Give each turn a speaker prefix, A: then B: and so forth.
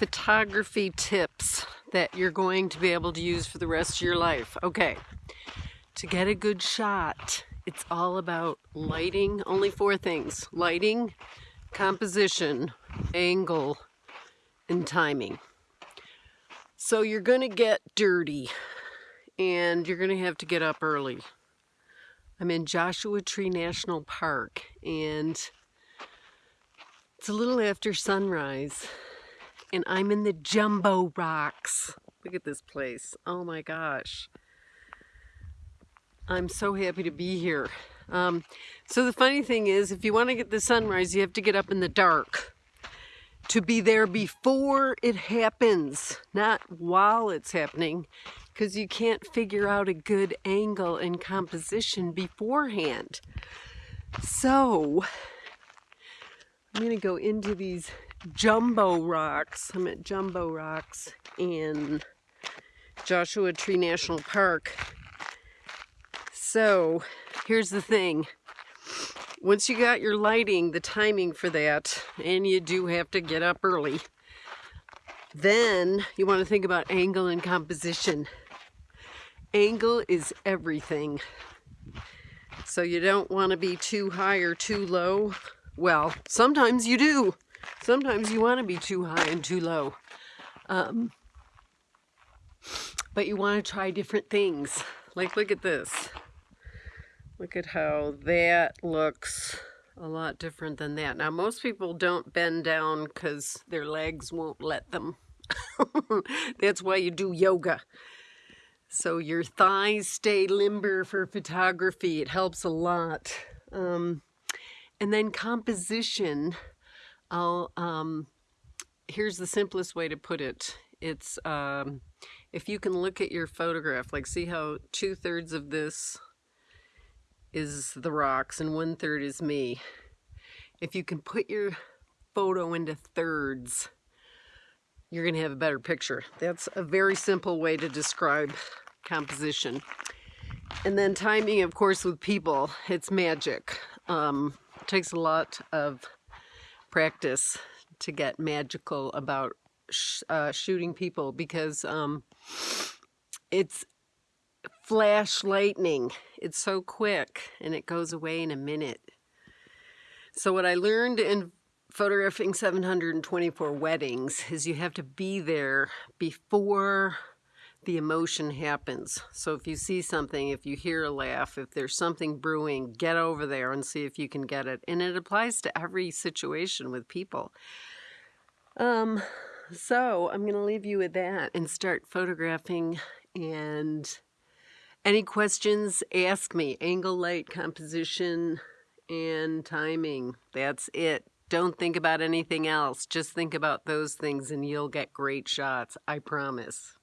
A: photography tips that you're going to be able to use for the rest of your life. Okay, to get a good shot, it's all about lighting. Only four things. Lighting, composition, angle, and timing. So you're going to get dirty and you're going to have to get up early. I'm in Joshua Tree National Park and it's a little after sunrise and I'm in the Jumbo Rocks. Look at this place. Oh my gosh. I'm so happy to be here. Um, so the funny thing is, if you want to get the sunrise, you have to get up in the dark to be there before it happens, not while it's happening, because you can't figure out a good angle and composition beforehand. So, I'm going to go into these Jumbo Rocks. I'm at Jumbo Rocks in Joshua Tree National Park. So here's the thing. Once you got your lighting, the timing for that, and you do have to get up early, then you want to think about angle and composition. Angle is everything. So you don't want to be too high or too low. Well, sometimes you do. Sometimes you want to be too high and too low. Um, but you want to try different things. Like, look at this. Look at how that looks a lot different than that. Now, most people don't bend down because their legs won't let them. That's why you do yoga. So your thighs stay limber for photography. It helps a lot. Um, and then composition I'll, um, here's the simplest way to put it. It's, um, if you can look at your photograph, like see how two thirds of this is the rocks and one third is me. If you can put your photo into thirds, you're going to have a better picture. That's a very simple way to describe composition. And then timing, of course, with people, it's magic. Um, takes a lot of practice to get magical about sh uh, shooting people because um, it's flash lightning. It's so quick and it goes away in a minute. So what I learned in photographing 724 weddings is you have to be there before the emotion happens. So if you see something, if you hear a laugh, if there's something brewing, get over there and see if you can get it. And it applies to every situation with people. Um, so I'm going to leave you with that and start photographing. And any questions, ask me. Angle, light, composition, and timing. That's it. Don't think about anything else. Just think about those things and you'll get great shots. I promise.